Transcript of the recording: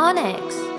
Onyx.